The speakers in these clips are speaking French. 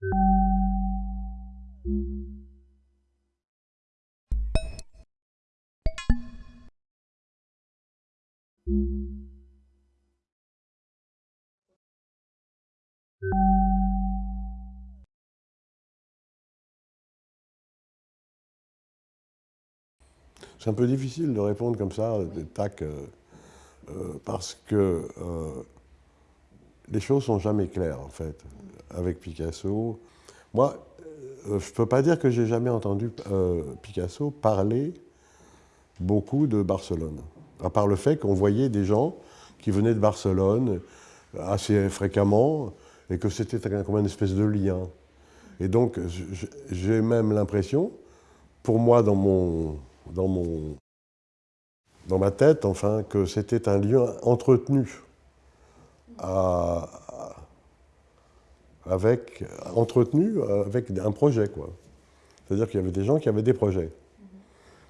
C'est un peu difficile de répondre comme ça, tac, euh, euh, parce que euh, les choses sont jamais claires, en fait, avec Picasso. Moi, je ne peux pas dire que j'ai jamais entendu Picasso parler beaucoup de Barcelone, à part le fait qu'on voyait des gens qui venaient de Barcelone assez fréquemment, et que c'était comme une espèce de lien. Et donc, j'ai même l'impression, pour moi, dans mon dans, mon, dans ma tête, enfin, que c'était un lien entretenu avec, entretenu avec un projet. C'est-à-dire qu'il y avait des gens qui avaient des projets.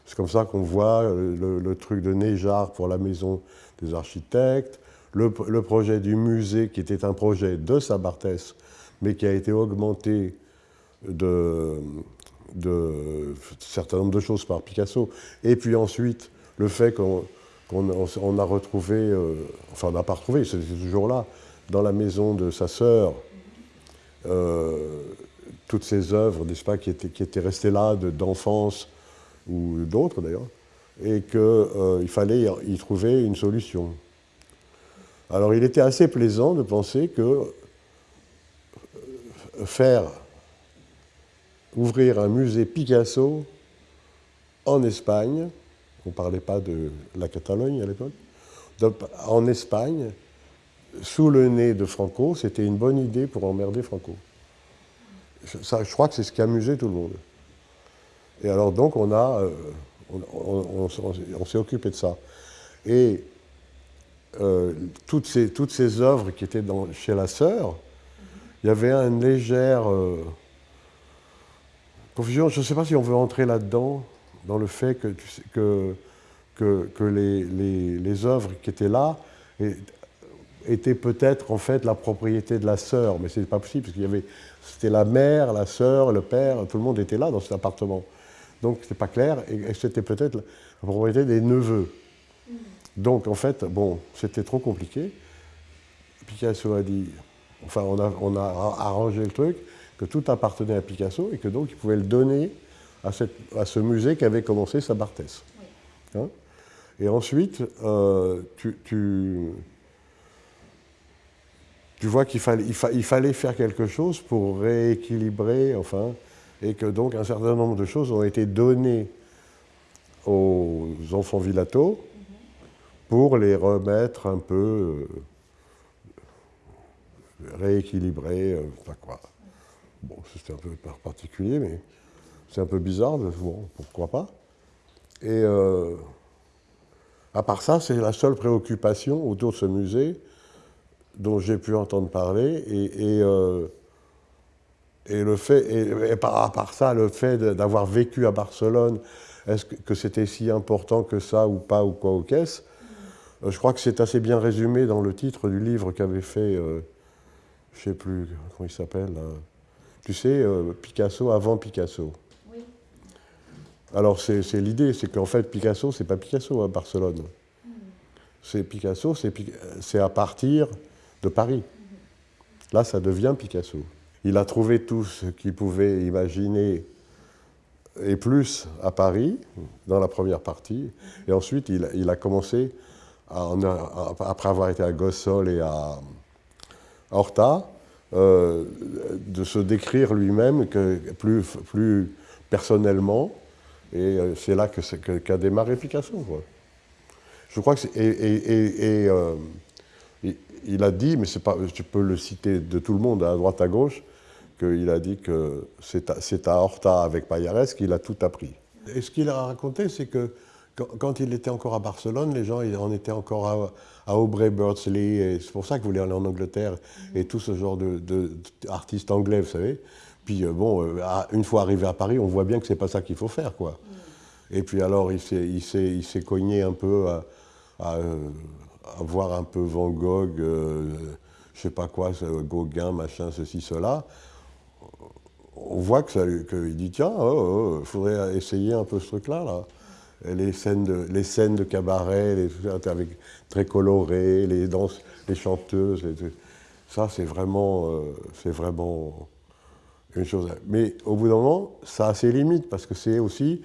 C'est comme ça qu'on voit le, truc de Néjar pour la maison des architectes, le, projet du musée qui était un projet de Sabartès, mais qui a été augmenté de, de certain nombre de choses par Picasso. Et puis ensuite, le fait qu'on a retrouvé, euh, enfin on n'a pas retrouvé, c'était toujours là, dans la maison de sa sœur, euh, toutes ces œuvres, n'est-ce pas, qui étaient, qui étaient restées là d'enfance ou d'autres d'ailleurs, et qu'il euh, fallait y trouver une solution. Alors il était assez plaisant de penser que faire ouvrir un musée Picasso en Espagne, on ne parlait pas de la Catalogne à l'époque, en Espagne, sous le nez de Franco, c'était une bonne idée pour emmerder Franco. Ça, je crois que c'est ce qui amusait tout le monde. Et alors donc on a, euh, on, s'est occupé de ça. Et euh, toutes, ces, toutes ces œuvres qui étaient dans, chez la sœur, il y avait une légère euh, Confusion, je ne sais pas si on veut entrer là-dedans, dans le fait que, que, que, les, les, œuvres qui étaient là étaient peut-être en fait la propriété de la sœur, mais ce n'est pas possible, parce qu'il y avait, c'était la mère, la sœur, le père, tout le monde était là dans cet appartement. Donc ce n'était pas clair, et c'était peut-être la propriété des neveux. Donc en fait, bon, c'était trop compliqué. Picasso a dit, enfin on a, on a arrangé le truc, que tout appartenait à Picasso et que donc il pouvait le donner à, ce musée qui avait commencé sa Barthès. Hein et ensuite, euh, tu, vois qu'il fallait, faire quelque chose pour rééquilibrer, enfin, et que donc un certain nombre de choses ont été données aux enfants Villato pour les remettre un peu euh, rééquilibrés, euh, enfin quoi. Bon, c'était un peu particulier, mais c'est un peu bizarre, bon, pourquoi pas. Et euh, à part ça, c'est la seule préoccupation autour de ce musée dont j'ai pu entendre parler. Et, euh, et le fait, et, à part ça, le fait d'avoir vécu à Barcelone, est-ce que, c'était si important que ça ou pas, ou quoi, ou qu'est-ce? Euh, Je crois que c'est assez bien résumé dans le titre du livre qu'avait fait, je ne sais plus comment il s'appelle, tu sais, euh, Picasso avant Picasso. Alors c'est l'idée, c'est qu'en fait Picasso, c'est pas Picasso à Barcelone. Hmm. C'est Picasso, c'est à partir de Paris. Là, ça devient Picasso. Il a trouvé tout ce qu'il pouvait imaginer et plus à Paris, dans la première partie. Et ensuite, il, a commencé, après avoir été à Gossol et à Horta, euh, de se décrire lui-même plus personnellement. Et euh, c'est là qu'a que, démarré Picasso. Je crois que et, et, et euh, il a dit, mais pas, tu peux le citer de tout le monde, à droite à gauche, qu'il a dit que c'est à, à, Horta avec Payares qu'il a tout appris. Et ce qu'il a raconté, c'est que quand, il était encore à Barcelone, les gens en étaient encore à, Aubrey Birdsley, c'est pour ça qu'il voulait aller en Angleterre, et tout ce genre d'artistes anglais, vous savez. Puis euh, bon, euh, une fois arrivé à Paris, on voit bien que c'est pas ça qu'il faut faire, quoi. Et puis alors, il s'est cogné un peu à, voir un peu Van Gogh, euh, je sais pas quoi, Gauguin, machin, ceci, cela. on voit qu'il que dit tiens, il oh, oh, faudrait essayer un peu ce truc-là. Là. Les, scènes de, les scènes de cabaret, les, avec, très colorées, les danses, les chanteuses. ça, c'est vraiment, euh, c'est vraiment Mais au bout d'un moment, ça a ses limites parce que c'est aussi,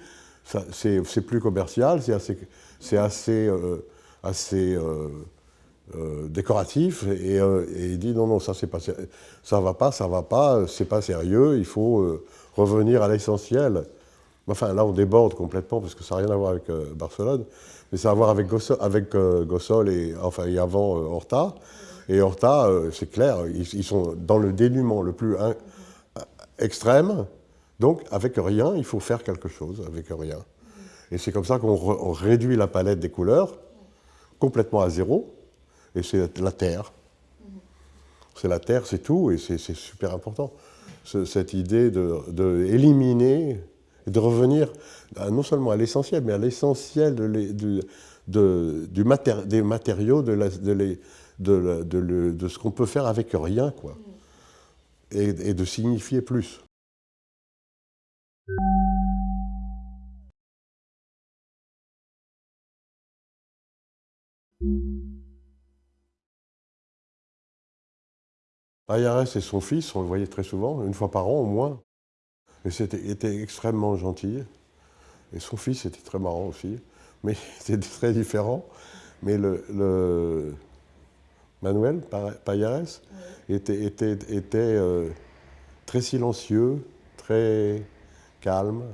c'est plus commercial, c'est assez, assez, euh, assez euh, euh, décoratif et, il dit non, non, ça c'est pas, ça va pas, ça va pas, c'est pas sérieux, il faut revenir à l'essentiel. Enfin, là, on déborde complètement parce que ça n'a rien à voir avec Barcelone, mais ça a à voir avec Gossol, avec, Gossol et, enfin, et avant Horta. Et Horta, c'est clair, ils, sont dans le dénuement le plus extrême. Donc, avec rien, il faut faire quelque chose avec rien. Et c'est comme ça qu'on réduit la palette des couleurs complètement à zéro. Et c'est la terre. C'est la terre, c'est tout, et c'est super important. cette idée d'éliminer, de, de revenir non seulement à l'essentiel, mais à l'essentiel des matériaux, de, de, ce qu'on peut faire avec rien. Quoi et, de signifier plus. Ayares et son fils, on le voyait très souvent, une fois par an au moins. Et c'était était extrêmement gentil. Et son fils était très marrant aussi. Mais c'était très différent. Mais le Manuel Payares, était, était, était euh, très silencieux, très calme,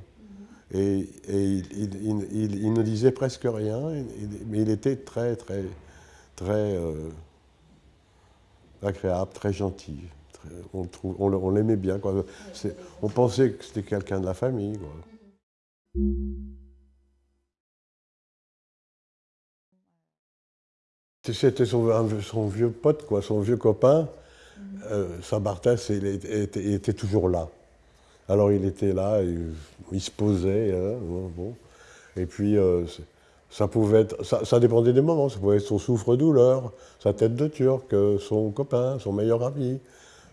et, il, ne disait presque rien, mais il était très, très, très euh, agréable, très gentil. on, on l'aimait bien. Quoi. On pensait que c'était quelqu'un de la famille. C'était son, vieux pote, quoi, son vieux copain. Euh, Saint-Barthès, il, était, toujours là. Alors il était là, il, se posait, hein, bon, et puis euh, ça pouvait être, ça, dépendait des moments, ça pouvait être son souffre-douleur, sa tête de turc, son copain, son meilleur ami,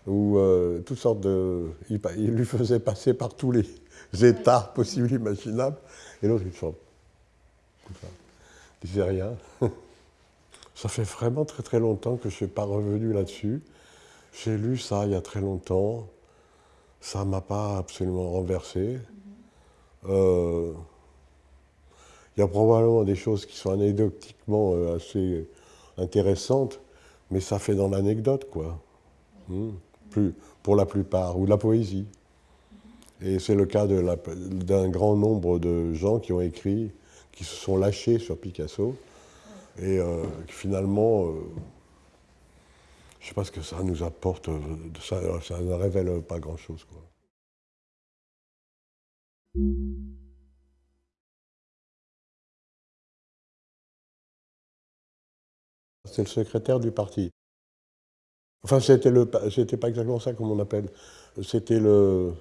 ou euh, toutes sortes de... Il, lui faisait passer par tous les états possibles, imaginables, et l'autre il chante, il disait rien. Ça fait vraiment très très longtemps que je ne suis pas revenu là-dessus. J'ai lu ça il y a très longtemps. Ça ne m'a pas absolument renversé. Euh, il y a probablement des choses qui sont anecdotiquement euh, assez intéressantes, mais ça fait dans l'anecdote, quoi. Hmm. Plus, pour la plupart, ou de la poésie. Et c'est le cas d'un grand nombre de gens qui ont écrit, qui se sont lâchés sur Picasso, et euh, finalement, euh, je ne sais pas ce que ça nous apporte, euh, ça, ne révèle pas grand-chose. C'est le secrétaire du parti. Enfin, c'était le, c'était pas exactement ça comme on appelle. C'était le,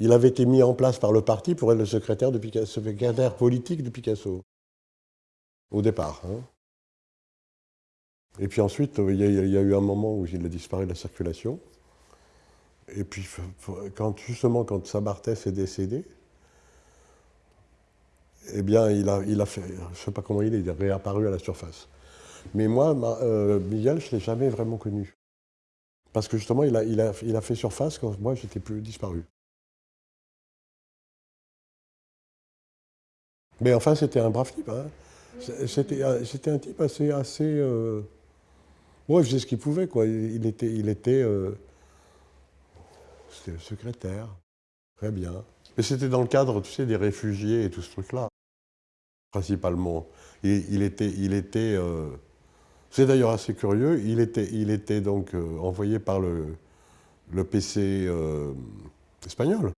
il avait été mis en place par le parti pour être le secrétaire, de Picasso, secrétaire politique de Picasso au départ. Hein. Et puis ensuite, il y, a, eu un moment où il a disparu de la circulation. Et puis, quand, justement, quand Sabartès est décédé, eh bien, il a, il a fait, je ne sais pas comment il est, il est réapparu à la surface. Mais moi, euh, Miguel, je ne l'ai jamais vraiment connu. Parce que justement, il a, il a, il a fait surface quand moi, j'étais plus disparu. Mais enfin, c'était un brave type. Hein. Euh, c'était un type assez... assez euh... il faisait ce qu'il pouvait, quoi. Il était... Il était euh, C'était le secrétaire. Très bien. Mais c'était dans le cadre, tu sais, des réfugiés et tout ce truc-là, principalement. il était... Euh, C'est d'ailleurs assez curieux, il était, donc envoyé par le, le PC espagnol.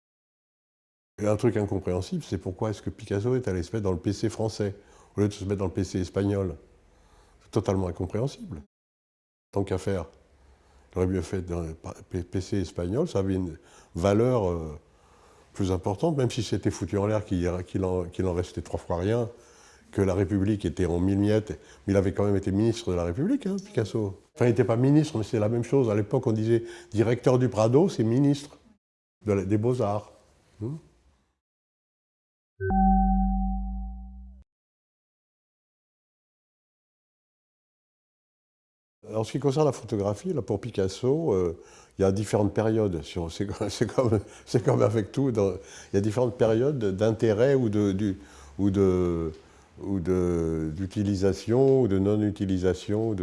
Et un truc incompréhensible, c'est pourquoi est-ce que Picasso est allé se dans le PC français? Au lieu de se mettre dans le PC espagnol. C'est totalement incompréhensible. Tant qu'à faire, il aurait mieux fait dans le PC espagnol, ça avait une valeur euh, plus importante, même si c'était foutu en l'air qu'il en, restait trois fois rien, que la République était en mille miettes, mais il avait quand même été ministre de la République, hein, Picasso. Enfin, il n'était pas ministre, mais c'est la même chose. À l'époque, on disait directeur du Prado, c'est ministre. des beaux-arts. Hmm. En ce qui concerne la photographie, là, pour Picasso, euh, il y a différentes périodes. C'est comme, avec tout. il y a différentes périodes d'intérêt ou de, ou de, ou d'utilisation ou de non-utilisation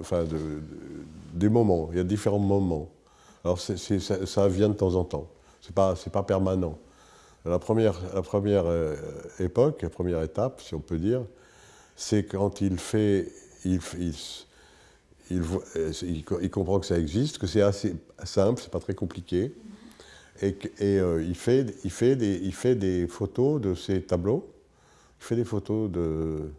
enfin des moments. Il y a différents moments. Alors ça, vient de temps en temps. Ce n'est pas, pas permanent. La première, la première euh, époque, la première étape, si on peut dire, c'est quand il fait, il, il, il, comprend que ça existe, que c'est assez simple, c'est pas très compliqué, et, et euh, il, fait, il, fait des, il fait des photos de ses tableaux, il fait des photos de,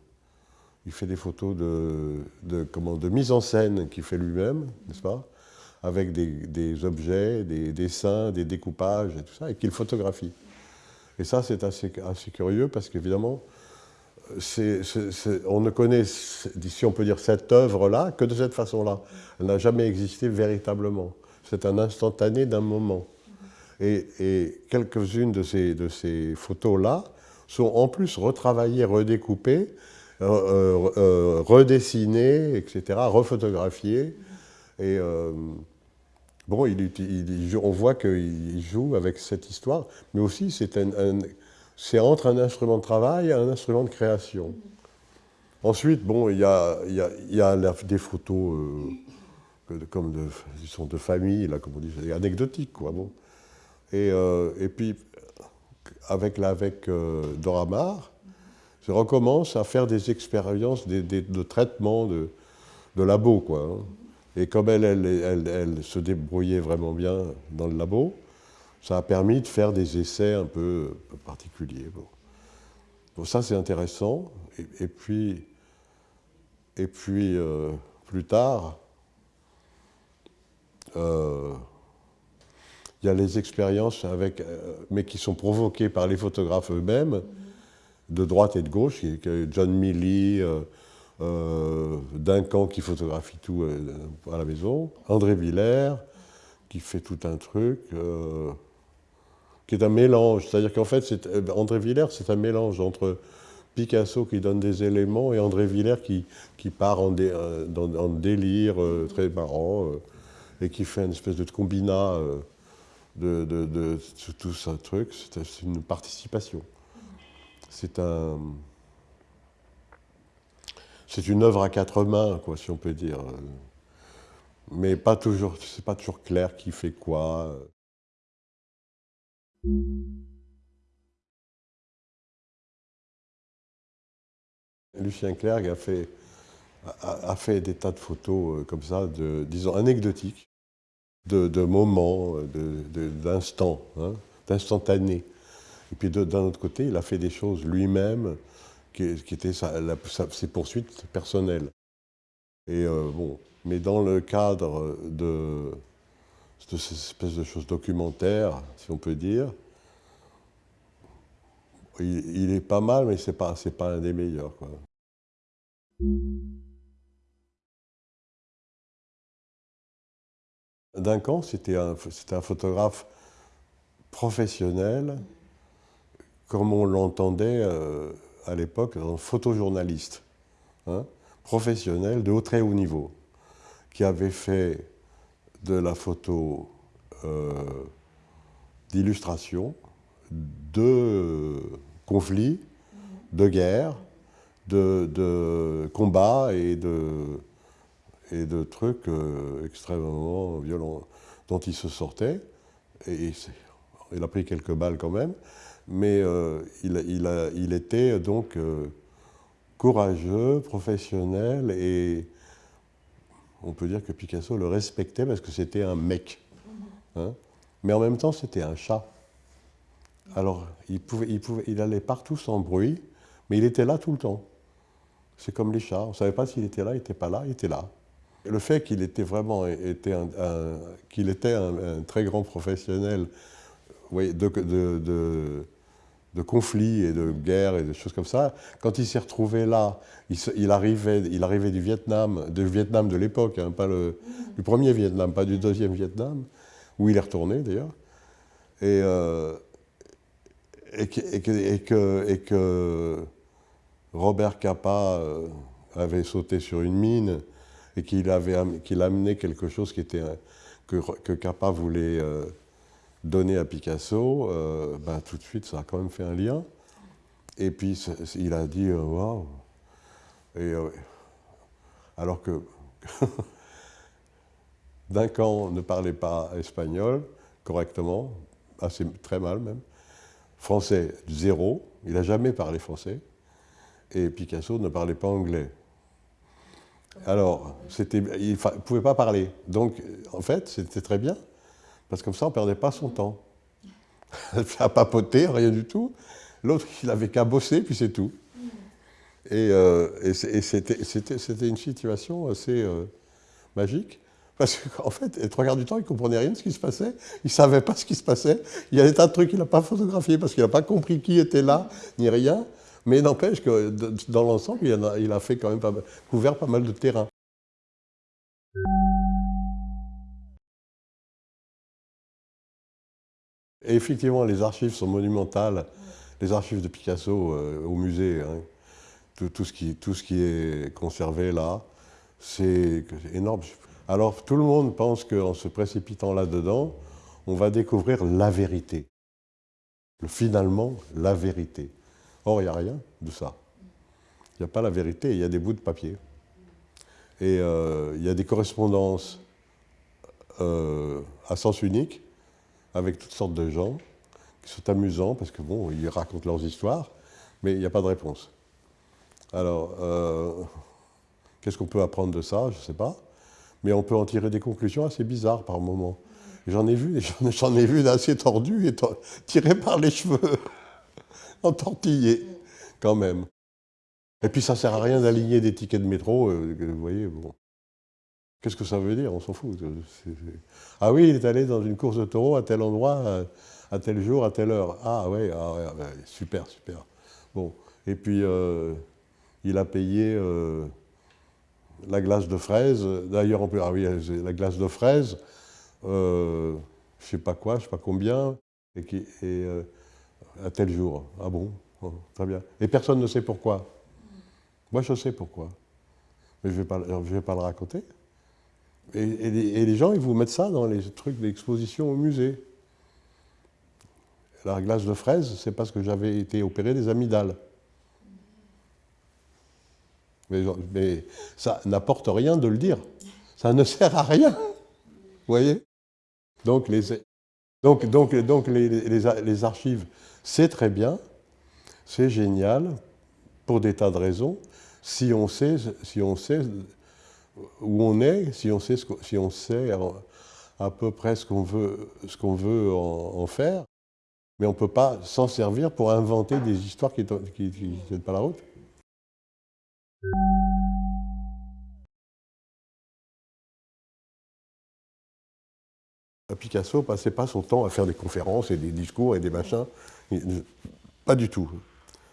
il fait des photos de, de, comment, de mise en scène qu'il fait lui-même, n'est-ce pas Avec des, des, objets, des dessins, des découpages et tout ça, et qu'il photographie. Et ça, c'est assez, assez, curieux parce qu'évidemment, on ne connaît, si on peut dire, cette œuvre-là que de cette façon-là. Elle n'a jamais existé véritablement. C'est un instantané d'un moment. Et, quelques-unes de ces, photos-là sont en plus retravaillées, redécoupées, euh, euh, euh, redessinées, etc., refotographiées. Et bon, il, on voit qu'il joue avec cette histoire, mais aussi c'est un, entre un instrument de travail et un instrument de création. Ensuite, bon, il y a, des photos comme de, sont de famille, là, comme on dit, anecdotiques, quoi. Bon. Et, euh, et puis, avec, avec euh, Doramar, je recommence à faire des expériences de traitement de, de labo. Quoi, hein. Et comme elle, elle, elle, se débrouillait vraiment bien dans le labo, ça a permis de faire des essais un peu, particuliers. Bon. ça, c'est intéressant. Et, puis, et puis euh, plus tard, euh, il y a les expériences, avec, euh, mais qui sont provoquées par les photographes eux-mêmes, de droite et de gauche, John Milley, euh, Duncan qui photographie tout à la maison, André Villers qui fait tout un truc, qui est un mélange. C'est-à-dire qu'en fait, André Villers, c'est un mélange entre Picasso qui donne des éléments et André Villers qui, qui part en, en délire très marrant et qui fait une espèce de combinat de, de, tout ce truc, c'est une participation. C'est un... C'est une œuvre à quatre mains, quoi, si on peut dire. Mais pas toujours, c'est pas toujours clair qui fait quoi. Lucien Clerc a fait, a, fait des tas de photos euh, comme ça, de, disons, anecdotiques de, moments, d'instants, hein, d'instantanés. Et puis d'un autre côté, il a fait des choses lui-même qui, qui, étaient ses poursuites personnelles. Et euh, bon, mais dans le cadre de, de cette espèce de choses documentaires, si on peut dire, il, est pas mal, mais ce n'est pas, pas un des meilleurs. Quoi. Duncan, c'était un, un, photographe professionnel, comme on l'entendait euh, à l'époque, un photojournaliste, hein, professionnel de haut très haut niveau, qui avait fait de la photo euh, d'illustration, de conflits, de guerres, de, combats et de, trucs euh, extrêmement violents dont il se sortait. Et il a pris quelques balles quand même, mais euh, il, était donc courageux, professionnel, et on peut dire que Picasso le respectait parce que c'était un mec. Hein. mais en même temps, c'était un chat. Alors, il, pouvait, il, pouvait, il allait partout sans bruit, mais il était là tout le temps. C'est comme les chats. On ne savait pas s'il était là, il n'était pas là, il était là. Le fait qu'il était vraiment était un, qu'il était un, très grand professionnel de, de, conflits et de guerres et de choses comme ça, quand il s'est retrouvé là, il, arrivait, il arrivait du Vietnam, du Vietnam de l'époque, hein, pas le, du premier Vietnam, pas du deuxième Vietnam, où il est retourné d'ailleurs, et, et, que, et, que, Robert Capa avait sauté sur une mine et qu'il avait qu'il amenait quelque chose qui était que, que Capa voulait donner à Picasso, ben, tout de suite ça a quand même fait un lien. Et puis il a dit waouh. Et alors que Duncan ne parlait pas espagnol correctement, assez très mal même. Français, zéro. Il n'a jamais parlé français. Et Picasso ne parlait pas anglais. Alors, il ne pouvait pas parler. Donc, en fait, c'était très bien, parce que comme ça, on ne perdait pas son temps. à papoter, rien du tout. L'autre, il n'avait qu'à bosser, puis c'est tout. Et, euh, c'était une situation assez euh, magique. Parce qu'en fait, les trois quarts du temps, il ne comprenait rien de ce qui se passait. Il ne savait pas ce qui se passait. Il y a des tas de trucs qu'il n'a pas photographiés parce qu'il n'a pas compris qui était là, ni rien. Mais n'empêche que dans l'ensemble, il, a fait quand même couvert pas mal de terrain. Et effectivement, les archives sont monumentales. Les archives de Picasso euh, au musée, hein. tout, ce qui, est conservé là, c'est énorme. Alors tout le monde pense qu'en se précipitant là-dedans, on va découvrir la vérité. Finalement, la vérité. Or, il n'y a rien de ça. Il n'y a pas la vérité, il y a des bouts de papier. Et euh, il y a des correspondances euh, à sens unique avec toutes sortes de gens qui sont amusants parce que bon, ils racontent leurs histoires, mais il n'y a pas de réponse. Alors, euh, qu'est-ce qu'on peut apprendre de ça? Je ne sais pas mais on peut en tirer des conclusions assez bizarres par moments. J'en ai vu, j'en ai vu d'assez tordus et tirés par les cheveux, entortillés, quand même. Et puis ça sert à rien d'aligner des tickets de métro, euh, vous voyez, bon. Qu'est-ce que ça veut dire? On s'en fout. Ah oui, il est allé dans une course de taureau à tel endroit, à tel jour, à telle heure. Ah ouais, ah super, super. Bon, et puis euh, il a payé... Euh, la glace de fraise, d'ailleurs on peut, ah oui, la glace de fraise, euh, je sais pas quoi, je sais pas combien, et, qui, euh, à tel jour. Ah bon, Très bien. Et personne ne sait pourquoi. Moi je sais pourquoi. Mais je ne vais pas le raconter. Et, les gens, ils vous mettent ça dans les trucs d'exposition au musée. La glace de fraise, c'est parce que j'avais été opéré des amygdales. Mais, ça n'apporte rien de le dire. Ça ne sert à rien. Vous voyez Donc, les, donc, donc, donc les, les, archives, c'est très bien, c'est génial, pour des tas de raisons, si on sait, si on sait où on est, si on sait, si on sait à peu près ce qu'on veut, ce qu'on veut en, faire, mais on ne peut pas s'en servir pour inventer des histoires qui ne tiennent pas la route. Picasso passait pas son temps à faire des conférences et des discours et des machins. Pas du tout.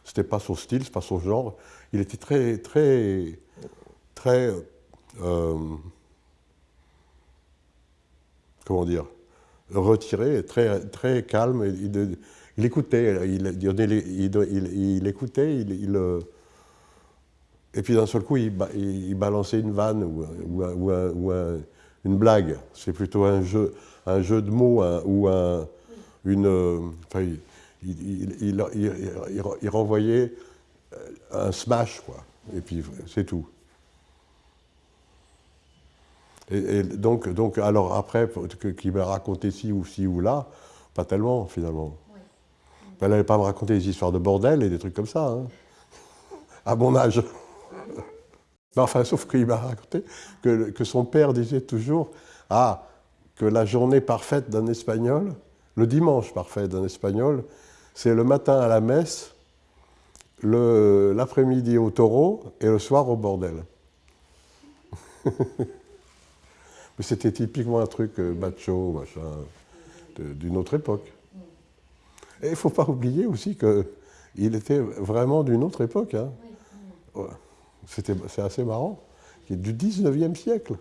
C'était pas son style, c'est pas son genre. Il était très, très, très, euh, comment dire, retiré, très, très calme. Il, écoutait, il, il, écoutait, il, euh, et puis d'un seul coup, il, balançait une vanne ou, une blague. C'est plutôt un jeu, un jeu de mots ou un, une... Enfin, il, renvoyait un smash, quoi. Et puis c'est tout. Et, donc, donc, alors après, qu'il me racontait ci ou ci ou là, pas tellement finalement. Elle n'allait pas me raconter des histoires de bordel et des trucs comme ça, hein. à mon âge enfin, sauf qu'il m'a raconté que, son père disait toujours Ah, que la journée parfaite d'un Espagnol, le dimanche parfait d'un Espagnol, c'est le matin à la messe, l'après-midi au taureau et le soir au bordel. Mais c'était typiquement un truc euh, macho, machin, d'une autre époque. Et il ne faut pas oublier aussi qu'il était vraiment d'une autre époque. Hein c'est assez marrant, qui est du 19e siècle.